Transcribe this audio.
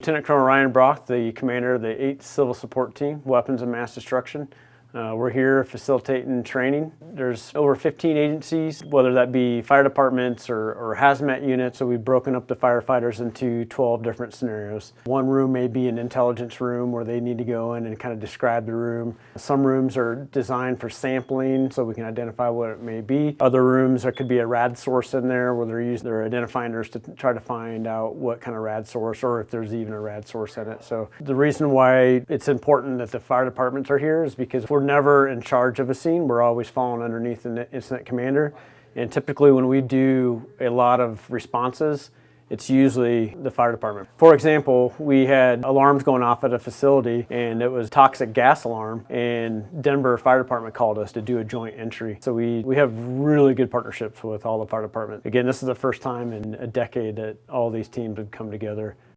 Lieutenant Colonel Ryan Brock, the commander of the 8th Civil Support Team, Weapons of Mass Destruction. Uh, we're here facilitating training. There's over 15 agencies, whether that be fire departments or, or, hazmat units, so we've broken up the firefighters into 12 different scenarios. One room may be an intelligence room where they need to go in and kind of describe the room. Some rooms are designed for sampling so we can identify what it may be. Other rooms, there could be a rad source in there where they're using their identifiers to try to find out what kind of rad source or if there's even a rad source in it. So the reason why it's important that the fire departments are here is because we're never in charge of a scene. We're always falling underneath the incident commander. And typically when we do a lot of responses, it's usually the fire department. For example, we had alarms going off at a facility and it was toxic gas alarm and Denver Fire Department called us to do a joint entry. So we, we have really good partnerships with all the fire departments. Again, this is the first time in a decade that all these teams have come together